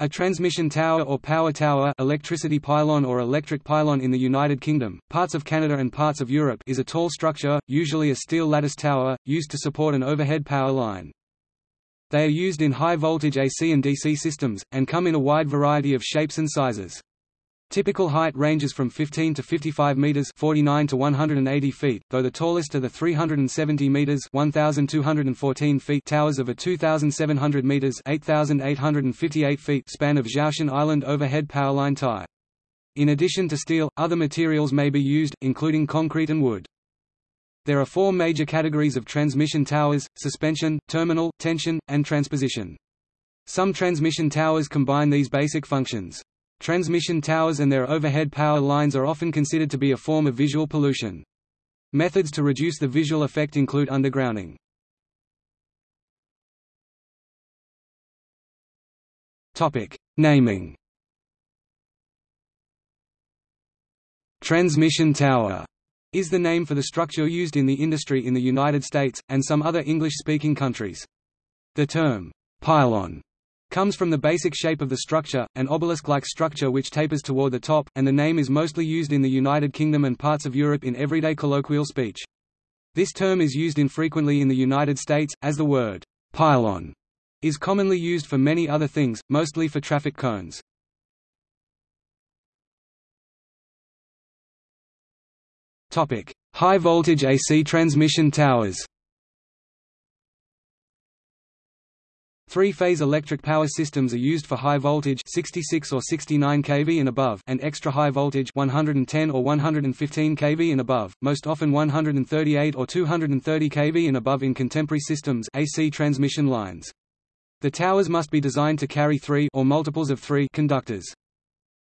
A transmission tower or power tower electricity pylon or electric pylon in the United Kingdom, parts of Canada and parts of Europe is a tall structure, usually a steel lattice tower, used to support an overhead power line. They are used in high-voltage AC and DC systems, and come in a wide variety of shapes and sizes. Typical height ranges from 15 to 55 meters, 49 to 180 feet, though the tallest are the 370 meters, 1214 feet towers of a 2700 meters, 8858 feet span of Zhoushan Island overhead powerline tie. In addition to steel, other materials may be used, including concrete and wood. There are four major categories of transmission towers, suspension, terminal, tension, and transposition. Some transmission towers combine these basic functions. Transmission towers and their overhead power lines are often considered to be a form of visual pollution. Methods to reduce the visual effect include undergrounding. Topic: Naming. Transmission tower is the name for the structure used in the industry in the United States, and some other English-speaking countries. The term, pylon, comes from the basic shape of the structure, an obelisk-like structure which tapers toward the top, and the name is mostly used in the United Kingdom and parts of Europe in everyday colloquial speech. This term is used infrequently in the United States, as the word pylon is commonly used for many other things, mostly for traffic cones. High voltage AC transmission towers Three-phase electric power systems are used for high voltage 66 or 69 kV and above and extra high voltage 110 or 115 kV and above, most often 138 or 230 kV and above in contemporary systems AC transmission lines. The towers must be designed to carry three or multiples of three conductors.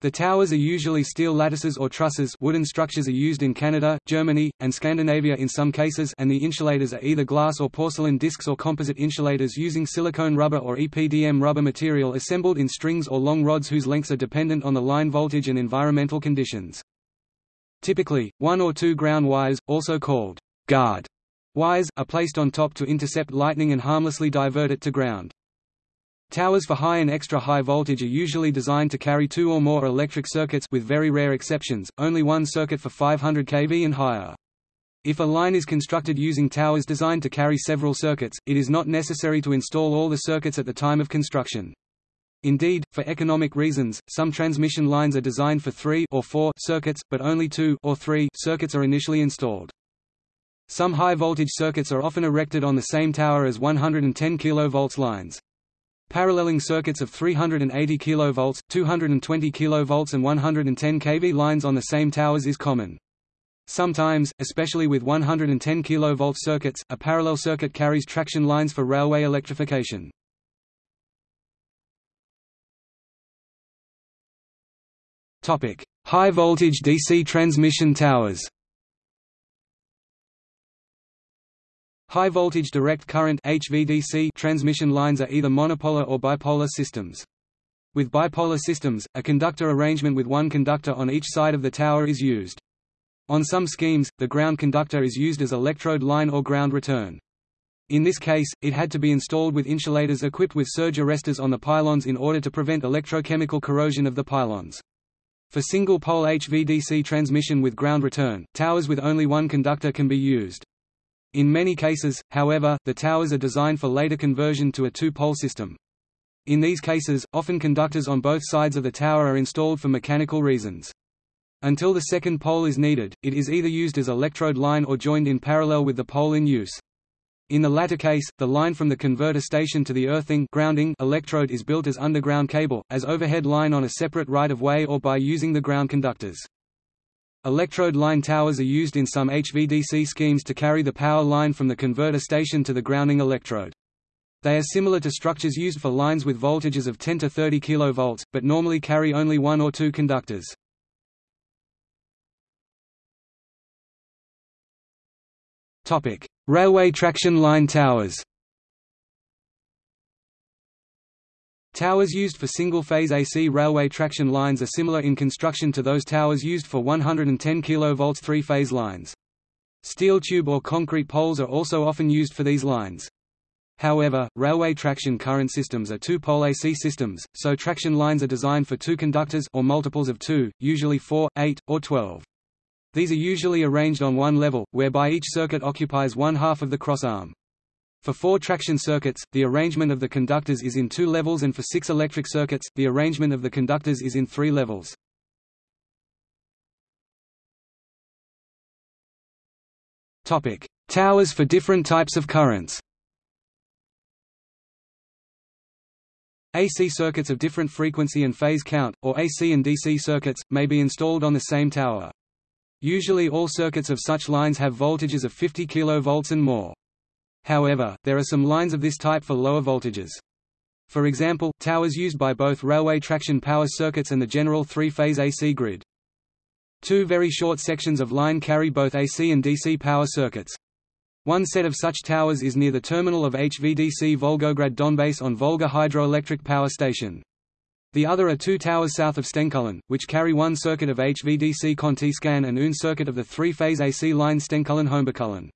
The towers are usually steel lattices or trusses wooden structures are used in Canada, Germany, and Scandinavia in some cases and the insulators are either glass or porcelain discs or composite insulators using silicone rubber or EPDM rubber material assembled in strings or long rods whose lengths are dependent on the line voltage and environmental conditions. Typically, one or two ground wires, also called guard wires, are placed on top to intercept lightning and harmlessly divert it to ground. Towers for high and extra high voltage are usually designed to carry two or more electric circuits with very rare exceptions, only one circuit for 500 kV and higher. If a line is constructed using towers designed to carry several circuits, it is not necessary to install all the circuits at the time of construction. Indeed, for economic reasons, some transmission lines are designed for three or four circuits, but only two or three circuits are initially installed. Some high-voltage circuits are often erected on the same tower as 110 kV lines. Paralleling circuits of 380 kV, 220 kV and 110 kV lines on the same towers is common. Sometimes, especially with 110 kV circuits, a parallel circuit carries traction lines for railway electrification. High voltage DC transmission towers High-voltage direct current HVDC transmission lines are either monopolar or bipolar systems. With bipolar systems, a conductor arrangement with one conductor on each side of the tower is used. On some schemes, the ground conductor is used as electrode line or ground return. In this case, it had to be installed with insulators equipped with surge arresters on the pylons in order to prevent electrochemical corrosion of the pylons. For single-pole HVDC transmission with ground return, towers with only one conductor can be used. In many cases, however, the towers are designed for later conversion to a two-pole system. In these cases, often conductors on both sides of the tower are installed for mechanical reasons. Until the second pole is needed, it is either used as electrode line or joined in parallel with the pole in use. In the latter case, the line from the converter station to the earthing grounding electrode is built as underground cable, as overhead line on a separate right-of-way or by using the ground conductors. Electrode line towers are used in some HVDC schemes to carry the power line from the converter station to the grounding electrode. They are similar to structures used for lines with voltages of 10 to 30 kV, but normally carry only one or two conductors. Railway traction line towers Towers used for single-phase AC railway traction lines are similar in construction to those towers used for 110 kV three-phase lines. Steel tube or concrete poles are also often used for these lines. However, railway traction current systems are two-pole AC systems, so traction lines are designed for two conductors or multiples of two, usually 4, 8, or 12. These are usually arranged on one level, whereby each circuit occupies one half of the cross-arm. For four traction circuits, the arrangement of the conductors is in two levels and for six electric circuits, the arrangement of the conductors is in three levels. Towers for different types of currents AC circuits of different frequency and phase count, or AC and DC circuits, may be installed on the same tower. Usually all circuits of such lines have voltages of 50 kV and more. However, there are some lines of this type for lower voltages. For example, towers used by both railway traction power circuits and the general three-phase AC grid. Two very short sections of line carry both AC and DC power circuits. One set of such towers is near the terminal of HVDC Volgograd Donbass on Volga Hydroelectric Power Station. The other are two towers south of Stenkullen, which carry one circuit of HVDC Konti-Skan and un circuit of the three-phase AC line Stenkullen-Holmbakullen.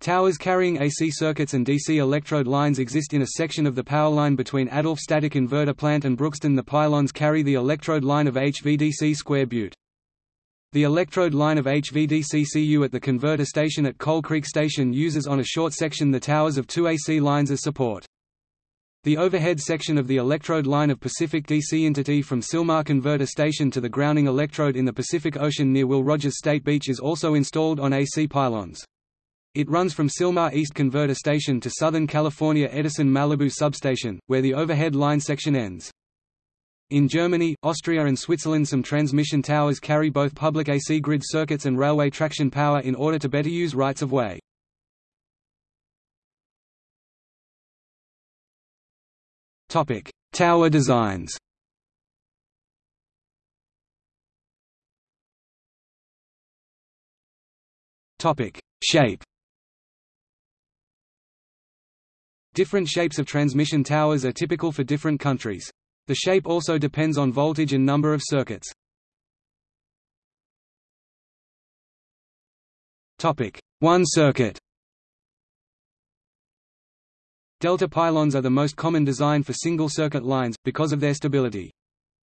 Towers carrying AC circuits and DC electrode lines exist in a section of the power line between Adolph Static Inverter Plant and Brookston. The pylons carry the electrode line of HVDC Square Butte. The electrode line of HVDC-CU at the converter station at Coal Creek Station uses on a short section the towers of two AC lines as support. The overhead section of the electrode line of Pacific DC Intertie from Sylmar Converter Station to the grounding electrode in the Pacific Ocean near Will Rogers State Beach is also installed on AC pylons. It runs from Sylmar East Converter Station to Southern California Edison Malibu Substation, where the overhead line section ends. In Germany, Austria and Switzerland some transmission towers carry both public AC grid circuits and railway traction power in order to better use rights-of-way. Tower designs Shape Different shapes of transmission towers are typical for different countries. The shape also depends on voltage and number of circuits. One circuit Delta pylons are the most common design for single-circuit lines, because of their stability.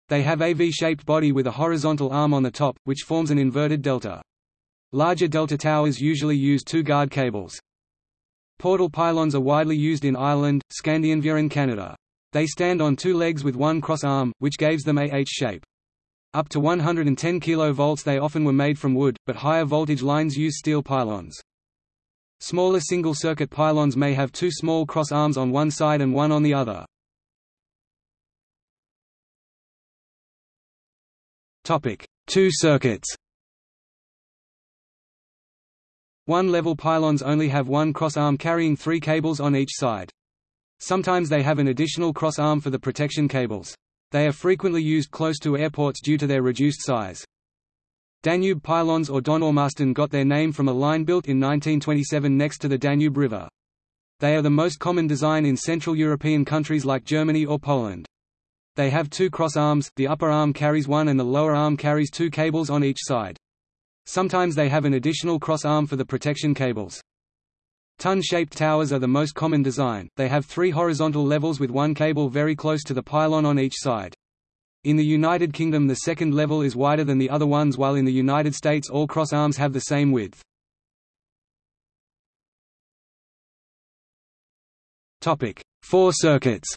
They have a V-shaped body with a horizontal arm on the top, which forms an inverted delta. Larger delta towers usually use two guard cables. Portal pylons are widely used in Ireland, Scandinavia and Canada. They stand on two legs with one cross arm, which gives them a H shape. Up to 110 kV they often were made from wood, but higher voltage lines use steel pylons. Smaller single-circuit pylons may have two small cross arms on one side and one on the other. Two circuits One-level pylons only have one cross arm carrying three cables on each side. Sometimes they have an additional cross-arm for the protection cables. They are frequently used close to airports due to their reduced size. Danube pylons or Donaumasten got their name from a line built in 1927 next to the Danube River. They are the most common design in Central European countries like Germany or Poland. They have two cross arms, the upper arm carries one and the lower arm carries two cables on each side. Sometimes they have an additional cross arm for the protection cables. Tun-shaped towers are the most common design, they have three horizontal levels with one cable very close to the pylon on each side. In the United Kingdom the second level is wider than the other ones while in the United States all cross arms have the same width. Four circuits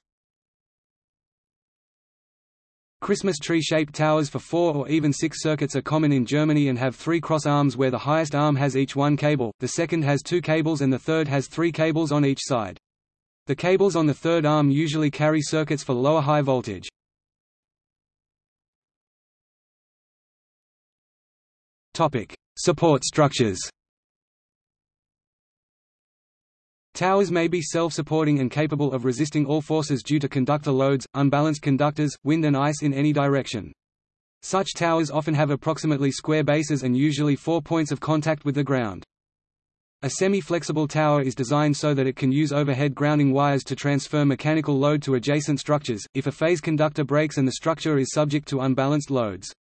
Christmas tree-shaped towers for four or even six circuits are common in Germany and have three cross arms where the highest arm has each one cable, the second has two cables and the third has three cables on each side. The cables on the third arm usually carry circuits for lower high voltage. Support structures Towers may be self-supporting and capable of resisting all forces due to conductor loads, unbalanced conductors, wind and ice in any direction. Such towers often have approximately square bases and usually four points of contact with the ground. A semi-flexible tower is designed so that it can use overhead grounding wires to transfer mechanical load to adjacent structures, if a phase conductor breaks and the structure is subject to unbalanced loads.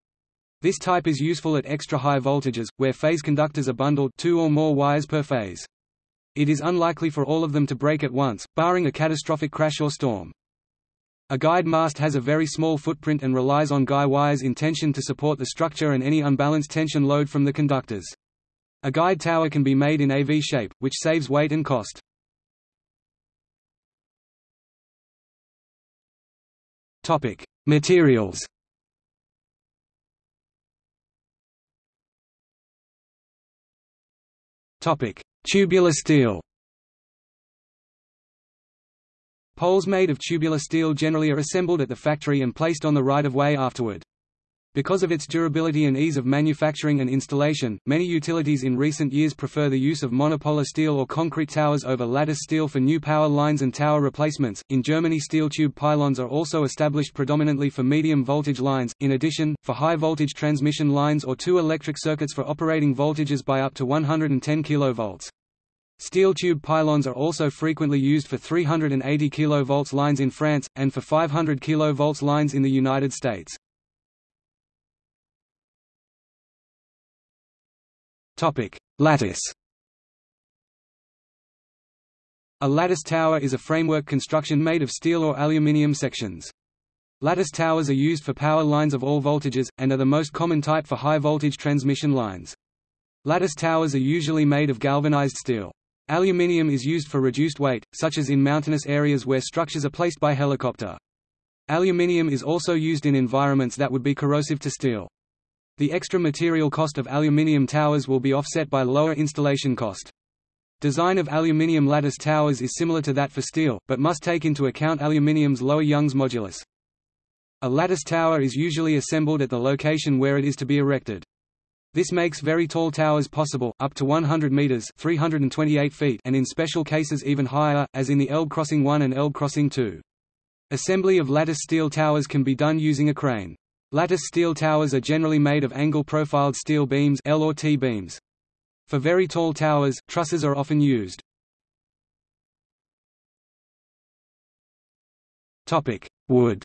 This type is useful at extra high voltages, where phase conductors are bundled two or more wires per phase. It is unlikely for all of them to break at once, barring a catastrophic crash or storm. A guyed mast has a very small footprint and relies on guy wires in tension to support the structure and any unbalanced tension load from the conductors. A guyed tower can be made in a V shape, which saves weight and cost. Topic: Materials. Topic: Tubular steel. Poles made of tubular steel generally are assembled at the factory and placed on the right-of-way afterward. Because of its durability and ease of manufacturing and installation, many utilities in recent years prefer the use of monopolar steel or concrete towers over lattice steel for new power lines and tower replacements. In Germany, steel tube pylons are also established predominantly for medium voltage lines. In addition, for high voltage transmission lines or two electric circuits for operating voltages by up to 110 kV. Steel tube pylons are also frequently used for 380 kV lines in France, and for 500 kV lines in the United States. Lattice A lattice tower is a framework construction made of steel or aluminium sections. Lattice towers are used for power lines of all voltages, and are the most common type for high-voltage transmission lines. Lattice towers are usually made of galvanized steel. Aluminium is used for reduced weight, such as in mountainous areas where structures are placed by helicopter. Aluminium is also used in environments that would be corrosive to steel. The extra material cost of aluminium towers will be offset by lower installation cost. Design of aluminium lattice towers is similar to that for steel, but must take into account aluminium's lower Young's modulus. A lattice tower is usually assembled at the location where it is to be erected. This makes very tall towers possible, up to 100 meters (328 feet), and in special cases even higher, as in the Elbe Crossing 1 and Elbe Crossing 2. Assembly of lattice steel towers can be done using a crane. Lattice steel towers are generally made of angle-profiled steel beams L or T beams. For very tall towers, trusses are often used. Topic: Wood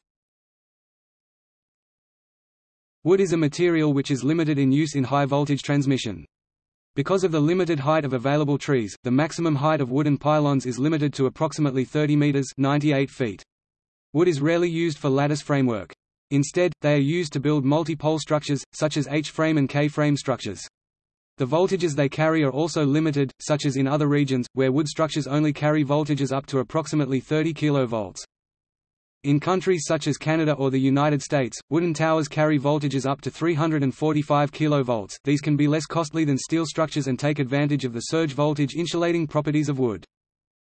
Wood is a material which is limited in use in high-voltage transmission. Because of the limited height of available trees, the maximum height of wooden pylons is limited to approximately 30 meters 98 feet. Wood is rarely used for lattice framework. Instead, they are used to build multi-pole structures, such as H-frame and K-frame structures. The voltages they carry are also limited, such as in other regions, where wood structures only carry voltages up to approximately 30 kV. In countries such as Canada or the United States, wooden towers carry voltages up to 345 kV. These can be less costly than steel structures and take advantage of the surge voltage insulating properties of wood.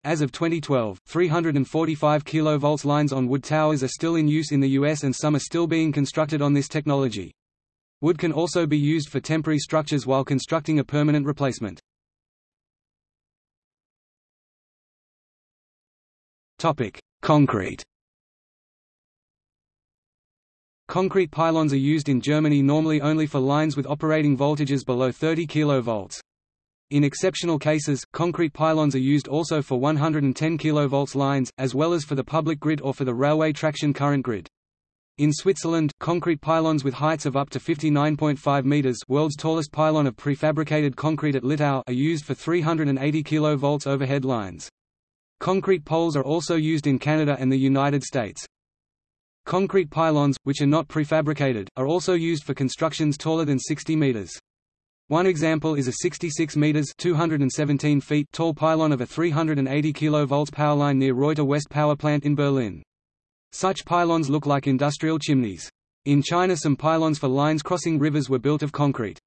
As of 2012, 345 kV lines on wood towers are still in use in the US and some are still being constructed on this technology. Wood can also be used for temporary structures while constructing a permanent replacement. Concrete Concrete pylons are used in Germany normally only for lines with operating voltages below 30 kV. In exceptional cases, concrete pylons are used also for 110 kV lines, as well as for the public grid or for the railway traction current grid. In Switzerland, concrete pylons with heights of up to 59.5 meters, world's tallest pylon of prefabricated concrete at Littau, are used for 380 kV overhead lines. Concrete poles are also used in Canada and the United States. Concrete pylons, which are not prefabricated, are also used for constructions taller than 60 meters. One example is a 66 meters (217 feet) tall pylon of a 380 kV power line near Reuter West Power Plant in Berlin. Such pylons look like industrial chimneys. In China some pylons for lines crossing rivers were built of concrete.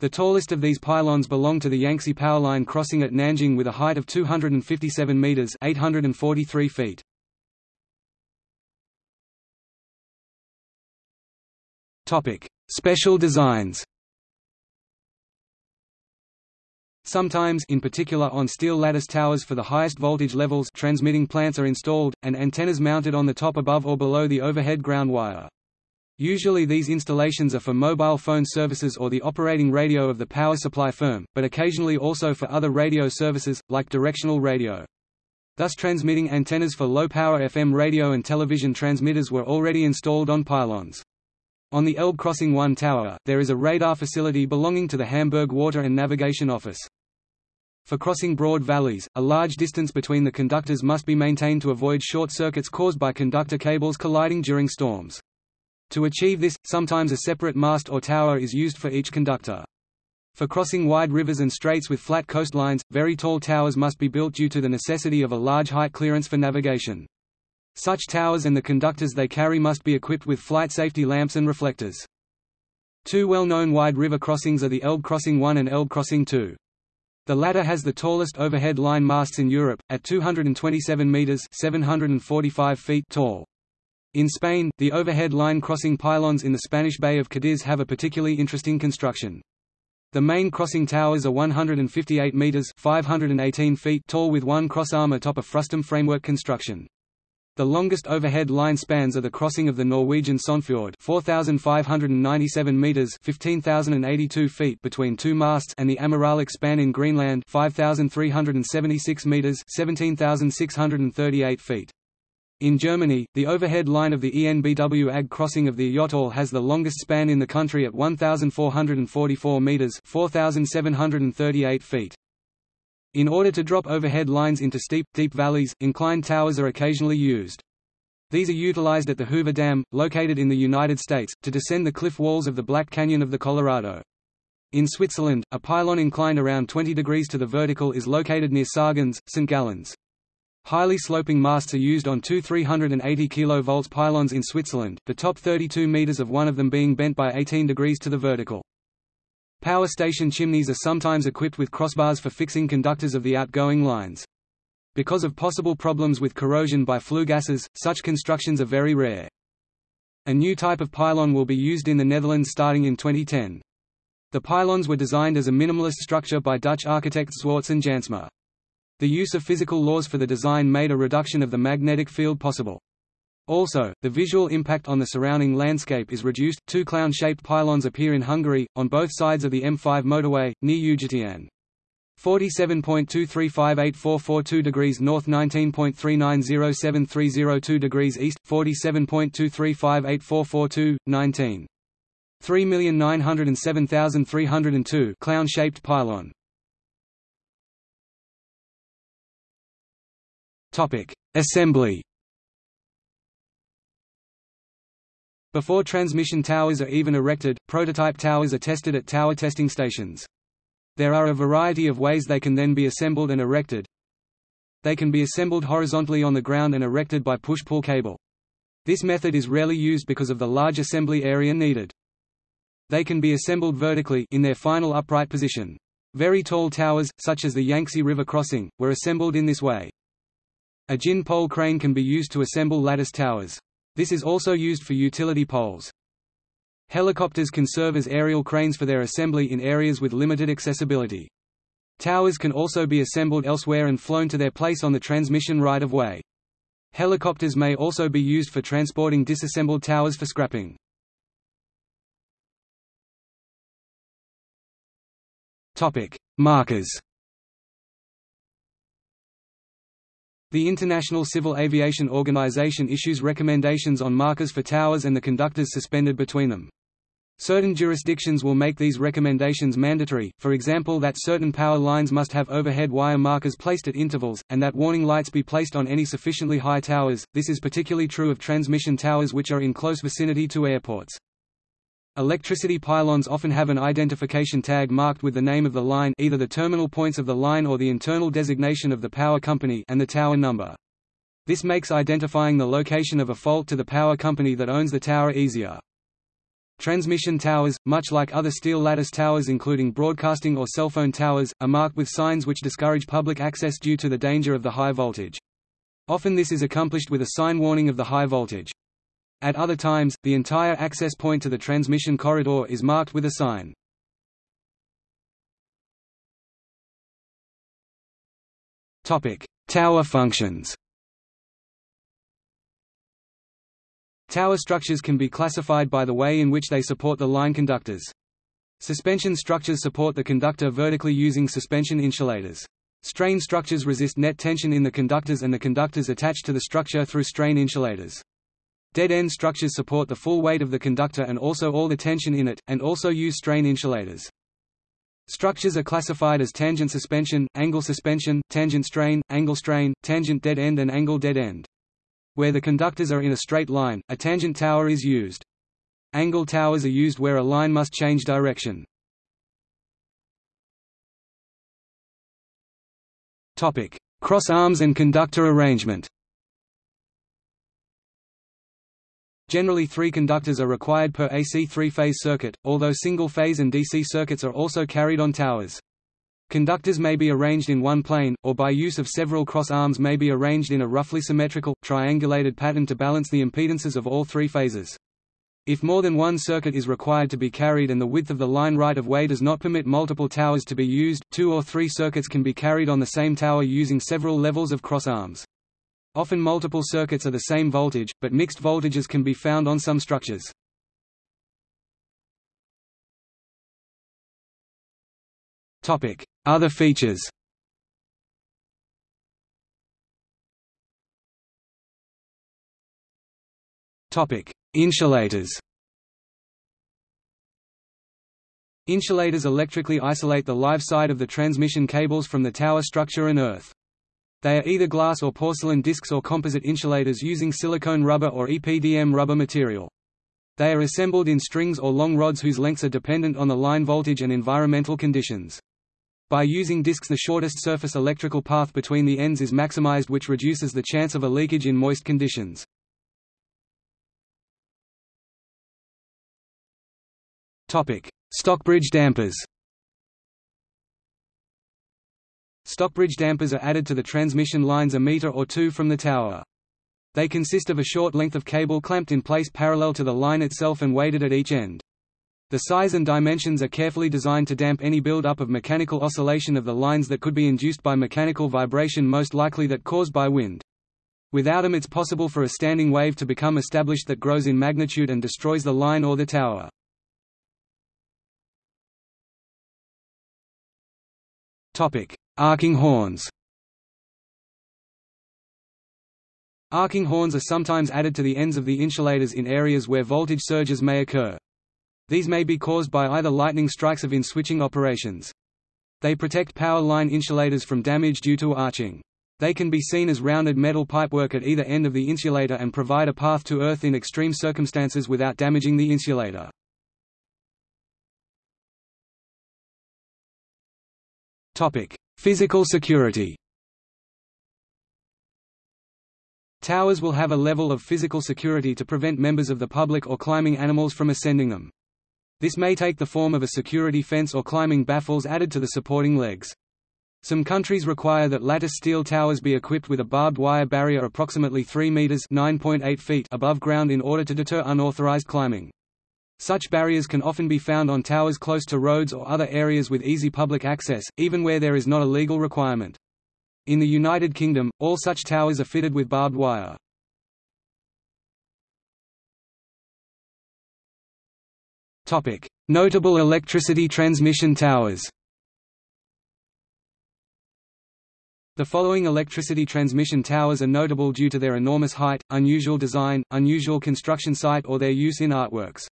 The tallest of these pylons belong to the Yangtze Power Line crossing at Nanjing with a height of 257 meters (843 feet). Topic: Special designs. Sometimes in particular on steel lattice towers for the highest voltage levels transmitting plants are installed, and antennas mounted on the top above or below the overhead ground wire. Usually these installations are for mobile phone services or the operating radio of the power supply firm, but occasionally also for other radio services, like directional radio. Thus transmitting antennas for low-power FM radio and television transmitters were already installed on pylons. On the Elbe Crossing 1 tower, there is a radar facility belonging to the Hamburg Water and Navigation Office. For crossing broad valleys, a large distance between the conductors must be maintained to avoid short circuits caused by conductor cables colliding during storms. To achieve this, sometimes a separate mast or tower is used for each conductor. For crossing wide rivers and straits with flat coastlines, very tall towers must be built due to the necessity of a large height clearance for navigation. Such towers and the conductors they carry must be equipped with flight safety lamps and reflectors. Two well-known wide river crossings are the Elbe Crossing 1 and Elbe Crossing 2. The latter has the tallest overhead line masts in Europe, at 227 metres 745 feet tall. In Spain, the overhead line crossing pylons in the Spanish Bay of Cadiz have a particularly interesting construction. The main crossing towers are 158 metres 518 feet tall with one crossarm atop a frustum framework construction. The longest overhead line spans are the crossing of the Norwegian Sognefjord 4,597 metres 15,082 feet between two masts and the Ameralik span in Greenland 5,376 metres 17,638 feet. In Germany, the overhead line of the ENBW AG crossing of the Jottal has the longest span in the country at 1,444 metres 4,738 feet. In order to drop overhead lines into steep, deep valleys, inclined towers are occasionally used. These are utilized at the Hoover Dam, located in the United States, to descend the cliff walls of the Black Canyon of the Colorado. In Switzerland, a pylon inclined around 20 degrees to the vertical is located near Sargans, St. Gallen. Highly sloping masts are used on two 380 kV pylons in Switzerland, the top 32 meters of one of them being bent by 18 degrees to the vertical. Power station chimneys are sometimes equipped with crossbars for fixing conductors of the outgoing lines. Because of possible problems with corrosion by flue gases, such constructions are very rare. A new type of pylon will be used in the Netherlands starting in 2010. The pylons were designed as a minimalist structure by Dutch architects Zwarts and Jansma. The use of physical laws for the design made a reduction of the magnetic field possible. Also, the visual impact on the surrounding landscape is reduced. Two clown-shaped pylons appear in Hungary, on both sides of the M5 motorway, near Újhartyán. 47.235844 degrees north 19.390730 degrees east 47.235844 19 3,907,302 clown-shaped pylon Topic Assembly Before transmission towers are even erected, prototype towers are tested at tower testing stations. There are a variety of ways they can then be assembled and erected. They can be assembled horizontally on the ground and erected by push-pull cable. This method is rarely used because of the large assembly area needed. They can be assembled vertically in their final upright position. Very tall towers, such as the Yangtze River crossing, were assembled in this way. A gin pole crane can be used to assemble lattice towers. This is also used for utility poles. Helicopters can serve as aerial cranes for their assembly in areas with limited accessibility. Towers can also be assembled elsewhere and flown to their place on the transmission right-of-way. Helicopters may also be used for transporting disassembled towers for scrapping. Markers The International Civil Aviation Organization issues recommendations on markers for towers and the conductors suspended between them. Certain jurisdictions will make these recommendations mandatory, for example that certain power lines must have overhead wire markers placed at intervals, and that warning lights be placed on any sufficiently high towers. This is particularly true of transmission towers which are in close vicinity to airports. Electricity pylons often have an identification tag marked with the name of the line either the terminal points of the line or the internal designation of the power company and the tower number. This makes identifying the location of a fault to the power company that owns the tower easier. Transmission towers, much like other steel lattice towers including broadcasting or cell phone towers, are marked with signs which discourage public access due to the danger of the high voltage. Often this is accomplished with a sign warning of the high voltage. At other times, the entire access point to the transmission corridor is marked with a sign. Tower functions Tower structures can be classified by the way in which they support the line conductors. Suspension structures support the conductor vertically using suspension insulators. Strain structures resist net tension in the conductors and the conductors attached to the structure through strain insulators. Dead-end structures support the full weight of the conductor and also all the tension in it, and also use strain insulators. Structures are classified as tangent suspension, angle suspension, tangent strain, angle strain, tangent dead end and angle dead end. Where the conductors are in a straight line, a tangent tower is used. Angle towers are used where a line must change direction. Cross arms and conductor arrangement. Generally three conductors are required per AC three-phase circuit, although single-phase and DC circuits are also carried on towers. Conductors may be arranged in one plane, or by use of several cross arms may be arranged in a roughly symmetrical, triangulated pattern to balance the impedances of all three phases. If more than one circuit is required to be carried and the width of the line right-of-way does not permit multiple towers to be used, two or three circuits can be carried on the same tower using several levels of cross arms. Often multiple circuits are the same voltage, but mixed voltages can be found on some structures. Other features Insulators Insulators electrically isolate the live side of the transmission cables from the tower structure and earth. They are either glass or porcelain discs or composite insulators using silicone rubber or EPDM rubber material. They are assembled in strings or long rods whose lengths are dependent on the line voltage and environmental conditions. By using discs the shortest surface electrical path between the ends is maximized which reduces the chance of a leakage in moist conditions. Stockbridge dampers Stockbridge dampers are added to the transmission lines a meter or two from the tower. They consist of a short length of cable clamped in place parallel to the line itself and weighted at each end. The size and dimensions are carefully designed to damp any build-up of mechanical oscillation of the lines that could be induced by mechanical vibration most likely that caused by wind. Without them it's possible for a standing wave to become established that grows in magnitude and destroys the line or the tower. Topic: Arcing horns. Arcing horns are sometimes added to the ends of the insulators in areas where voltage surges may occur. These may be caused by either lightning strikes of in-switching operations. They protect power line insulators from damage due to arcing. They can be seen as rounded metal pipework at either end of the insulator and provide a path to earth in extreme circumstances without damaging the insulator. Topic: Physical security. Towers will have a level of physical security to prevent members of the public or climbing animals from ascending them. This may take the form of a security fence or climbing baffles added to the supporting legs. Some countries require that lattice steel towers be equipped with a barbed wire barrier approximately 3 meters (9.8 feet) above ground in order to deter unauthorized climbing. Such barriers can often be found on towers close to roads or other areas with easy public access, even where there is not a legal requirement. In the United Kingdom, all such towers are fitted with barbed wire. Notable electricity transmission towers The following electricity transmission towers are notable due to their enormous height, unusual design, unusual construction site or their use in artworks.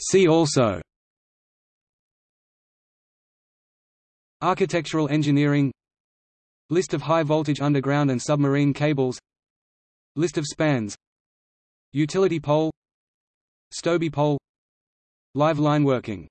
See also Architectural engineering List of high-voltage underground and submarine cables List of spans Utility pole Stobie pole Live line working